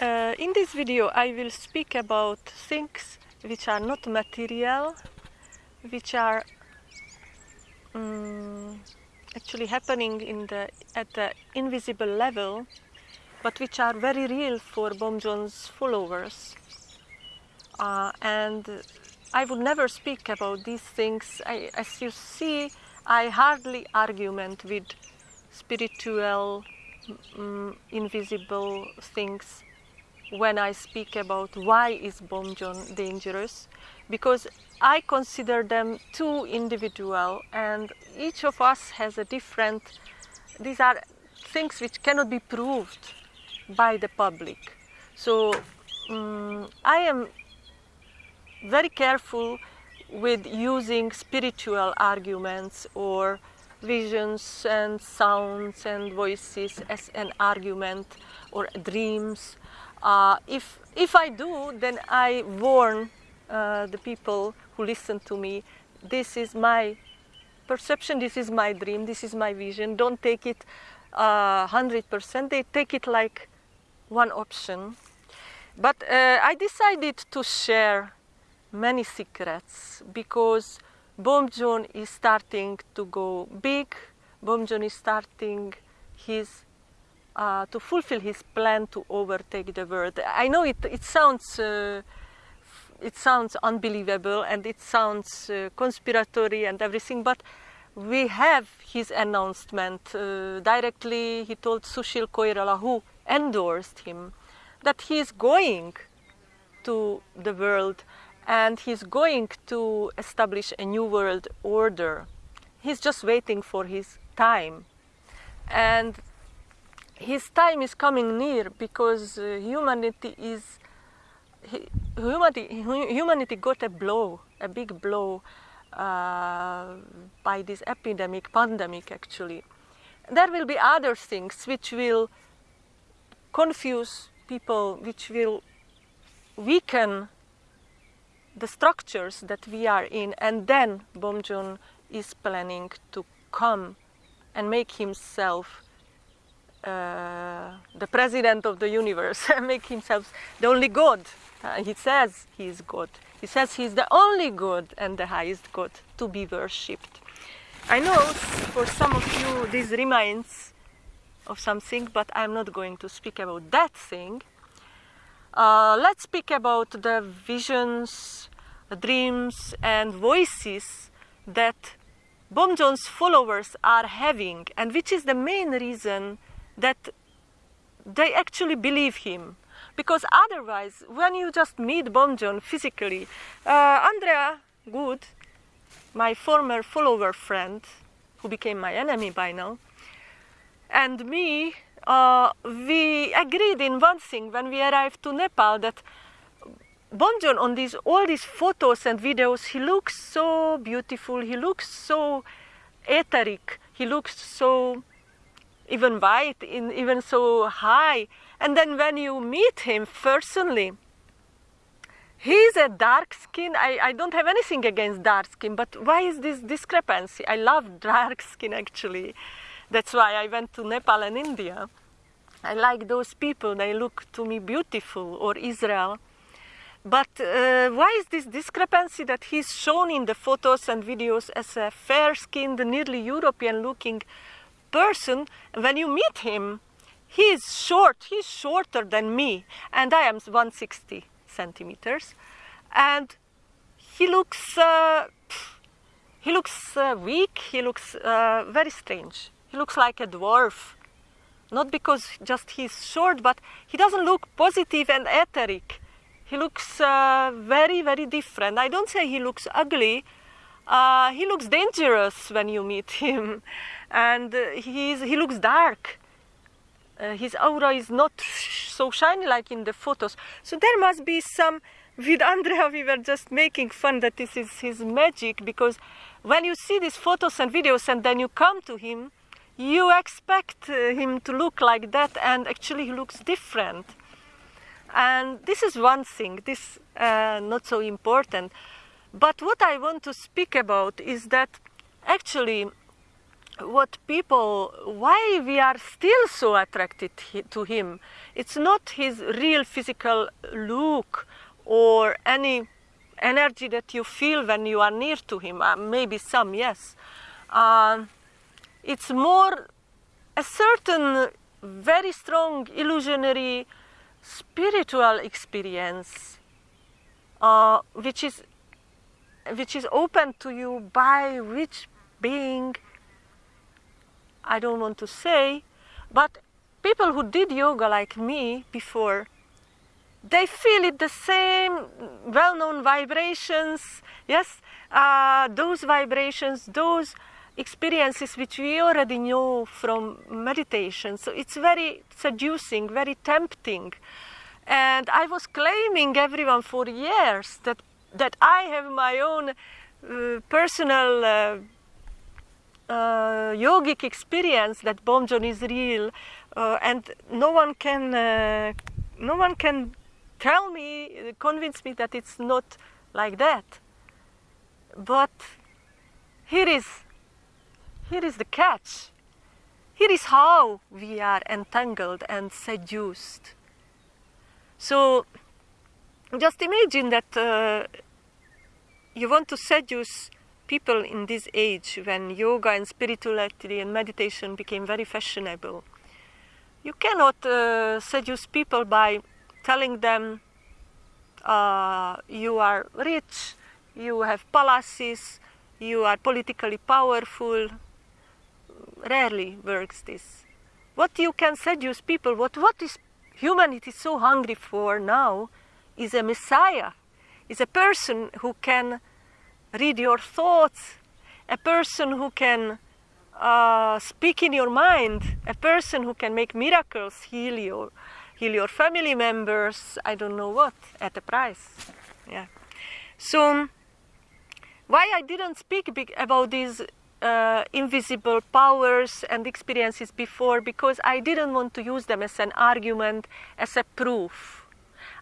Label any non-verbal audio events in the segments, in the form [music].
Uh, in this video I will speak about things which are not material, which are um, actually happening in the, at the invisible level, but which are very real for Bomjon's followers. Uh, and I would never speak about these things. I, as you see, I hardly argument with spiritual, um, invisible things when I speak about why is Bomjon dangerous, because I consider them too individual and each of us has a different, these are things which cannot be proved by the public. So um, I am very careful with using spiritual arguments or visions and sounds and voices as an argument or dreams uh, if, if I do, then I warn uh, the people who listen to me, this is my perception, this is my dream, this is my vision. Don't take it uh, 100%, they take it like one option. But uh, I decided to share many secrets because Bomjon is starting to go big. Bomjon is starting his uh, to fulfill his plan to overtake the world. I know it, it sounds uh, it sounds unbelievable and it sounds uh, conspiratory and everything, but we have his announcement uh, directly. He told Sushil Koirala, who endorsed him, that he is going to the world and he's going to establish a new world order. He's just waiting for his time. And his time is coming near because uh, humanity is humanity humanity got a blow a big blow uh, by this epidemic pandemic actually. There will be other things which will confuse people which will weaken the structures that we are in and then Bomjon is planning to come and make himself uh, the president of the universe, [laughs] make himself the only God. Uh, he says he is God. He says he is the only God and the highest God to be worshipped. I know for some of you this reminds of something, but I'm not going to speak about that thing. Uh, let's speak about the visions, dreams, and voices that Bomjon's followers are having, and which is the main reason that they actually believe him. Because otherwise, when you just meet Bomjon physically, uh, Andrea Good, my former follower friend, who became my enemy by now, and me, uh, we agreed in one thing when we arrived to Nepal that Bomjon on these all these photos and videos, he looks so beautiful, he looks so etheric, he looks so even white, in, even so high. And then when you meet him personally, he's a dark skin. I, I don't have anything against dark skin, but why is this discrepancy? I love [laughs] dark skin actually. That's why I went to Nepal and India. I like those people, they look to me beautiful, or Israel. But uh, why is this discrepancy that he's shown in the photos and videos as a fair-skinned, nearly European-looking person, when you meet him, he is short, he's shorter than me, and I am 160 centimeters, and he looks, uh, he looks uh, weak, he looks uh, very strange. He looks like a dwarf, not because just he's short, but he doesn't look positive and etheric. He looks uh, very, very different. I don't say he looks ugly, uh, he looks dangerous when you meet him and uh, he's, he looks dark. Uh, his aura is not so shiny like in the photos. So there must be some, with Andrea we were just making fun that this is his magic because when you see these photos and videos and then you come to him, you expect uh, him to look like that and actually he looks different. And this is one thing, this uh, not so important. But what I want to speak about is that actually what people why we are still so attracted to him it's not his real physical look or any energy that you feel when you are near to him. Uh, maybe some yes. Uh, it's more a certain very strong illusionary spiritual experience uh, which is which is open to you by which being I don't want to say, but people who did yoga like me before, they feel it the same well-known vibrations, yes, uh, those vibrations, those experiences which we already know from meditation. So it's very seducing, very tempting. And I was claiming everyone for years that, that I have my own uh, personal uh, uh, yogic experience that Bomjon is real, uh, and no one can uh, no one can tell me, convince me that it's not like that. But here is here is the catch. Here is how we are entangled and seduced. So just imagine that uh, you want to seduce people in this age when yoga and spirituality and meditation became very fashionable. You cannot uh, seduce people by telling them uh, you are rich, you have palaces, you are politically powerful. Rarely works this. What you can seduce people, what, what is humanity so hungry for now, is a messiah, is a person who can read your thoughts, a person who can uh, speak in your mind, a person who can make miracles, heal your, heal your family members, I don't know what, at a price. Yeah. So, why I didn't speak about these uh, invisible powers and experiences before? Because I didn't want to use them as an argument, as a proof.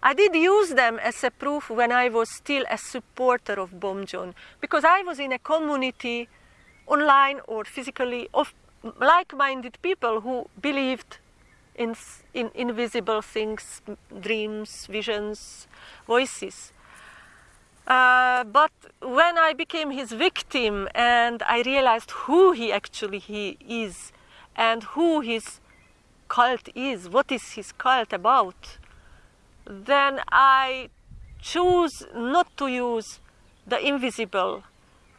I did use them as a proof when I was still a supporter of Bomjon, because I was in a community, online or physically, of like-minded people who believed in, in invisible things, dreams, visions, voices. Uh, but when I became his victim and I realized who he actually he is and who his cult is, what is his cult about, then I choose not to use the invisible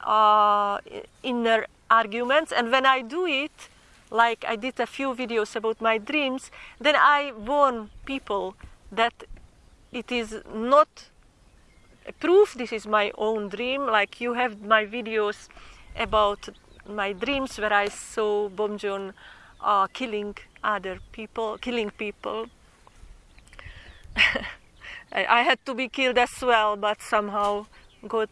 uh, inner arguments. And when I do it, like I did a few videos about my dreams, then I warn people that it is not a proof this is my own dream. Like you have my videos about my dreams where I saw Bomjon uh, killing other people, killing people. [laughs] I had to be killed as well, but somehow God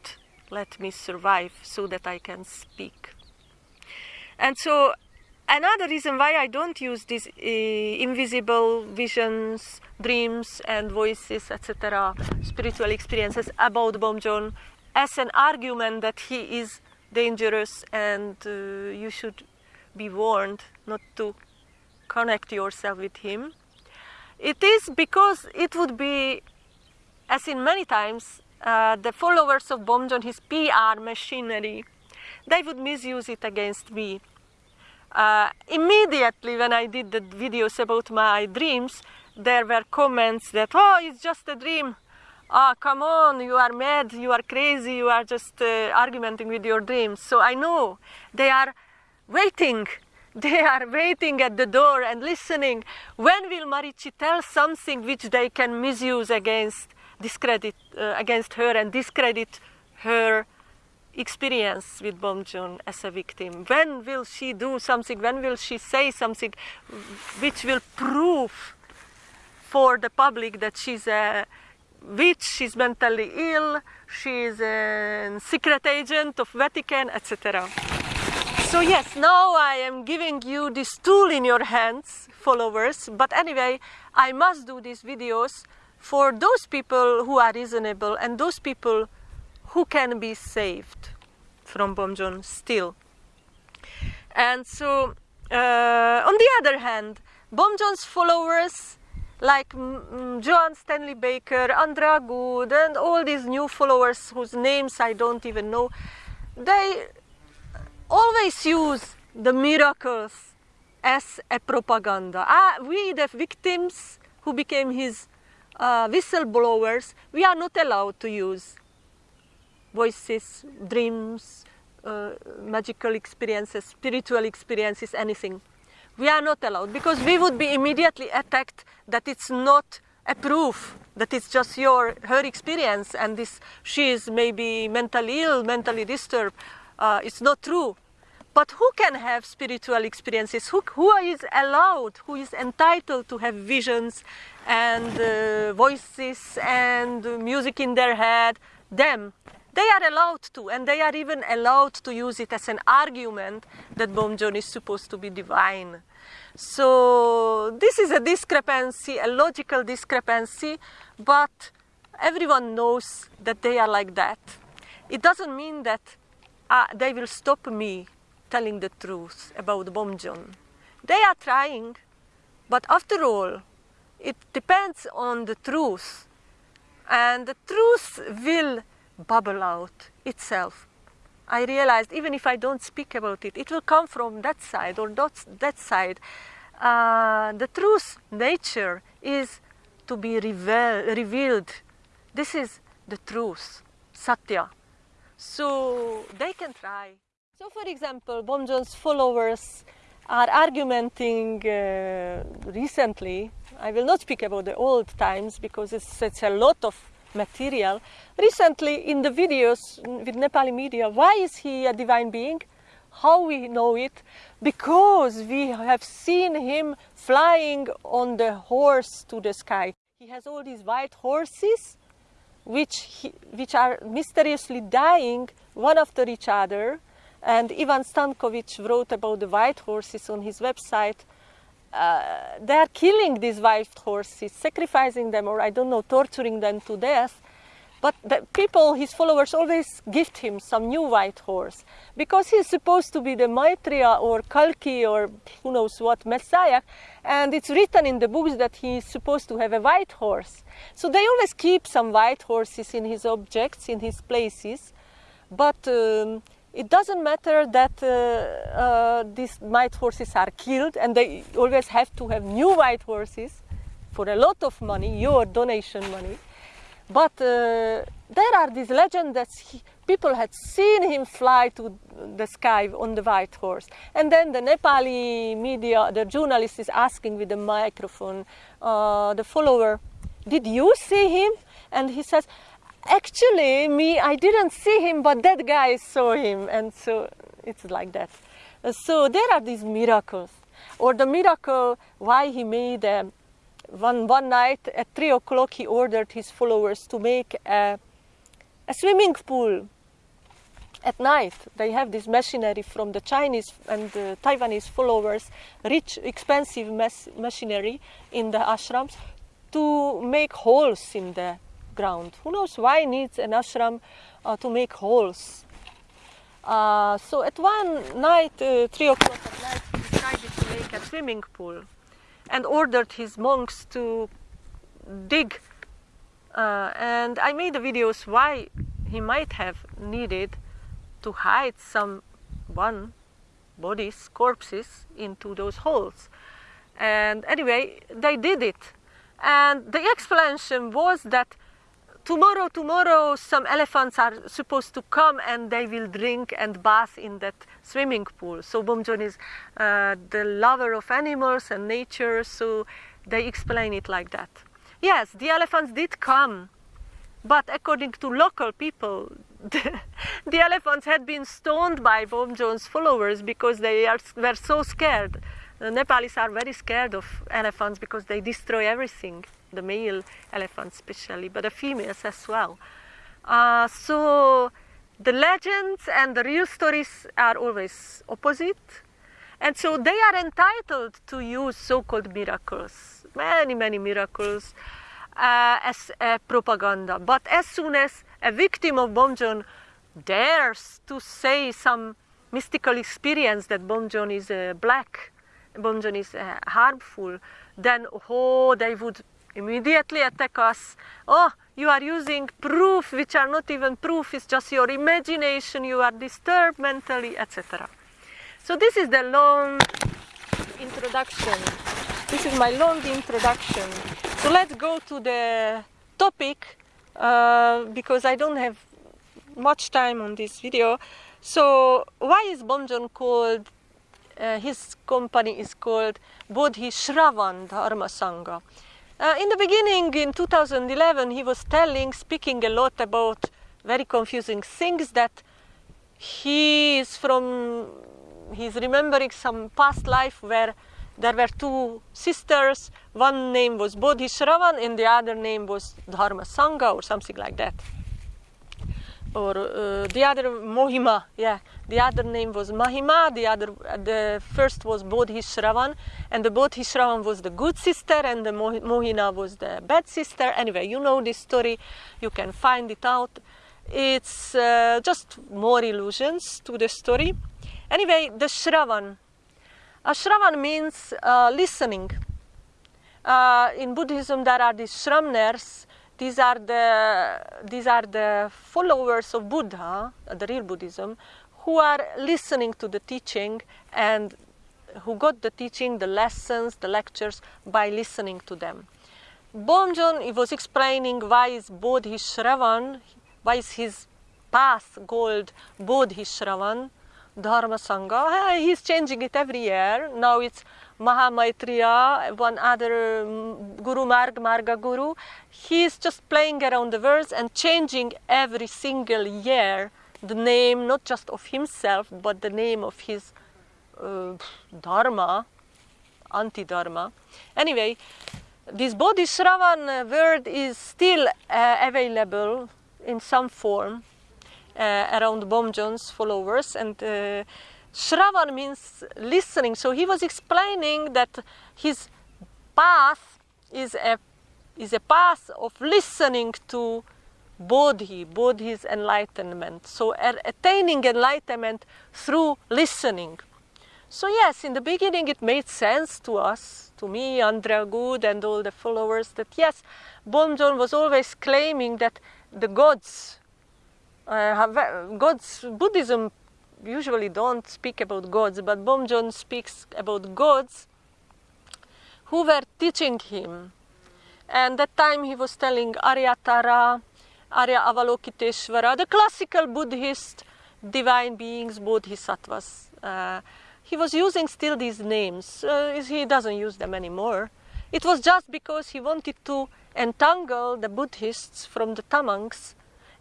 let me survive so that I can speak. And so another reason why I don't use these uh, invisible visions, dreams and voices, etc., spiritual experiences about Bomjon as an argument that he is dangerous and uh, you should be warned not to connect yourself with him it is because it would be, as in many times, uh, the followers of Bomjon, his PR machinery, they would misuse it against me. Uh, immediately when I did the videos about my dreams, there were comments that, oh, it's just a dream. Ah, oh, come on, you are mad, you are crazy, you are just uh, arguing with your dreams. So I know they are waiting they are waiting at the door and listening. When will Marici tell something which they can misuse against discredit uh, against her and discredit her experience with Bomjon as a victim? When will she do something? When will she say something which will prove for the public that she's a witch, she's mentally ill, she's a secret agent of Vatican, etc. So yes, now I am giving you this tool in your hands, followers, but anyway, I must do these videos for those people who are reasonable and those people who can be saved from Bomjon still. And so, uh, on the other hand, Bomjon's followers like mm, Joan Stanley Baker, Andrea Good, and all these new followers whose names I don't even know, they always use the miracles as a propaganda. Ah, we, the victims who became his uh, whistleblowers, we are not allowed to use voices, dreams, uh, magical experiences, spiritual experiences, anything. We are not allowed because we would be immediately attacked that it's not a proof that it's just your her experience and this she is maybe mentally ill, mentally disturbed. Uh, it's not true. But who can have spiritual experiences? Who, who is allowed, who is entitled to have visions and uh, voices and music in their head? Them. They are allowed to, and they are even allowed to use it as an argument that Bomjon is supposed to be divine. So this is a discrepancy, a logical discrepancy, but everyone knows that they are like that. It doesn't mean that uh, they will stop me telling the truth about Bomjon. They are trying, but after all, it depends on the truth. And the truth will bubble out itself. I realized even if I don't speak about it, it will come from that side or that, that side. Uh, the truth, nature, is to be reveal, revealed. This is the truth, Satya. So they can try. So, for example, Bomjon's followers are arguing uh, recently. I will not speak about the old times because it's, it's a lot of material. Recently, in the videos with Nepali media, why is he a divine being? How we know it? Because we have seen him flying on the horse to the sky. He has all these white horses, which, which are mysteriously dying one after each other and Ivan Stankovic wrote about the white horses on his website. Uh, they are killing these white horses, sacrificing them, or I don't know, torturing them to death. But the people, his followers, always gift him some new white horse because he's supposed to be the Maitreya or Kalki or who knows what Messiah, and it's written in the books that he's supposed to have a white horse. So they always keep some white horses in his objects, in his places, but um, it doesn't matter that uh, uh, these white horses are killed and they always have to have new white horses for a lot of money, your donation money. But uh, there are these legends that he, people had seen him fly to the sky on the white horse. And then the Nepali media, the journalist is asking with the microphone, uh, the follower, did you see him? And he says, actually me i didn't see him but that guy saw him and so it's like that uh, so there are these miracles or the miracle why he made uh, one one night at three o'clock he ordered his followers to make a, a swimming pool at night they have this machinery from the chinese and the taiwanese followers rich expensive machinery in the ashrams to make holes in the ground. Who knows why needs an ashram uh, to make holes? Uh, so at one night, uh, three o'clock at night, he decided to make a swimming pool and ordered his monks to dig. Uh, and I made the videos why he might have needed to hide some one bodies, corpses into those holes. And anyway, they did it. And the explanation was that tomorrow, tomorrow, some elephants are supposed to come and they will drink and bath in that swimming pool. So Bomjon is uh, the lover of animals and nature, so they explain it like that. Yes, the elephants did come, but according to local people, [laughs] the, the elephants had been stoned by Bomjon's followers because they are, were so scared. The Nepalis are very scared of elephants because they destroy everything the male elephants especially, but the females as well. Uh, so the legends and the real stories are always opposite. And so they are entitled to use so-called miracles, many, many miracles, uh, as a propaganda. But as soon as a victim of Bomjon dares to say some mystical experience that Bomjon is uh, black, Bomjon is uh, harmful, then oh, they would immediately attack us. Oh, you are using proof which are not even proof, it's just your imagination, you are disturbed mentally, etc. So this is the long introduction. This is my long introduction. So let's go to the topic uh, because I don't have much time on this video. So why is Bomjon called, uh, his company is called Bodhi Shravan Dharma Sangha. Uh, in the beginning, in 2011, he was telling, speaking a lot about very confusing things that he is from, he's remembering some past life where there were two sisters. One name was bodhisaravan and the other name was Dharma Sangha or something like that or uh, the other Mohima, yeah. The other name was Mahima. The other, the first was Bodhisattva, and the Bodhisattva was the good sister, and the Mohina was the bad sister. Anyway, you know this story. You can find it out. It's uh, just more illusions to the story. Anyway, the Shravan. A Shravan means uh, listening. Uh, in Buddhism, there are these Shramners these are the these are the followers of Buddha, the real Buddhism, who are listening to the teaching and who got the teaching, the lessons, the lectures by listening to them. Bomjon was explaining why is Bodhisattva, why is his path called Bodhisattva, Dharma Sangha. He's changing it every year. Now it's Mahamaitreya, one other mm, Guru Marg, Marga Guru, he's just playing around the words and changing every single year the name, not just of himself, but the name of his uh, Dharma, anti-Dharma. Anyway, this Bodhisattva word is still uh, available in some form uh, around Bomjon's followers and uh, Shravan means listening. So he was explaining that his path is a, is a path of listening to Bodhi, Bodhi's enlightenment. So attaining enlightenment through listening. So yes, in the beginning it made sense to us, to me, Andrea Good and all the followers, that yes, Bomjon was always claiming that the gods, gods, Buddhism usually don't speak about gods, but Bomjon speaks about gods who were teaching him. And that time he was telling Aryatara, Arya Avalokiteshvara, the classical Buddhist divine beings, bodhisattvas. Uh, he was using still these names. Uh, he doesn't use them anymore. It was just because he wanted to entangle the Buddhists from the Tamangs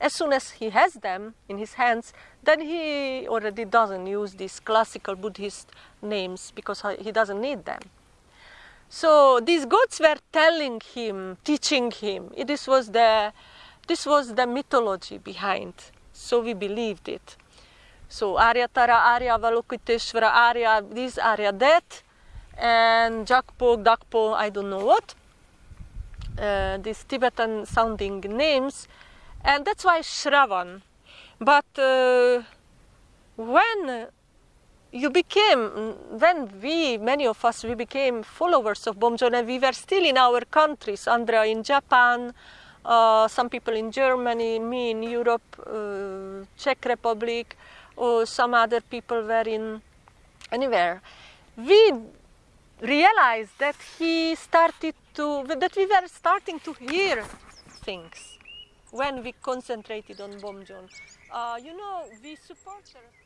as soon as he has them in his hands, then he already doesn't use these classical Buddhist names because he doesn't need them. So these gods were telling him, teaching him. This was the, this was the mythology behind. So we believed it. So Arya Tara, Arya Avalokiteshvara, Arya this, Arya that, and Jakpo, Dakpo, I don't know what. Uh, these Tibetan sounding names and that's why Shravan. But uh, when you became, when we, many of us, we became followers of Bomjon and we were still in our countries, Andrea in Japan, uh, some people in Germany, me in Europe, uh, Czech Republic, or some other people were in anywhere. We realized that he started to, that we were starting to hear things when we concentrated on Bomjon. Uh, you know, we support her.